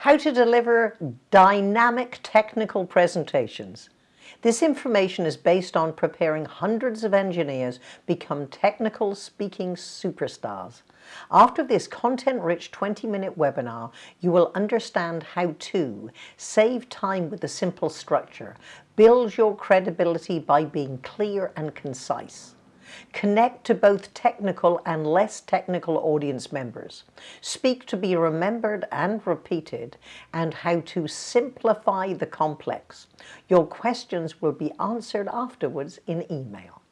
How to deliver dynamic technical presentations. This information is based on preparing hundreds of engineers become technical speaking superstars. After this content-rich 20-minute webinar, you will understand how to save time with a simple structure, build your credibility by being clear and concise, Connect to both technical and less technical audience members. Speak to be remembered and repeated and how to simplify the complex. Your questions will be answered afterwards in email.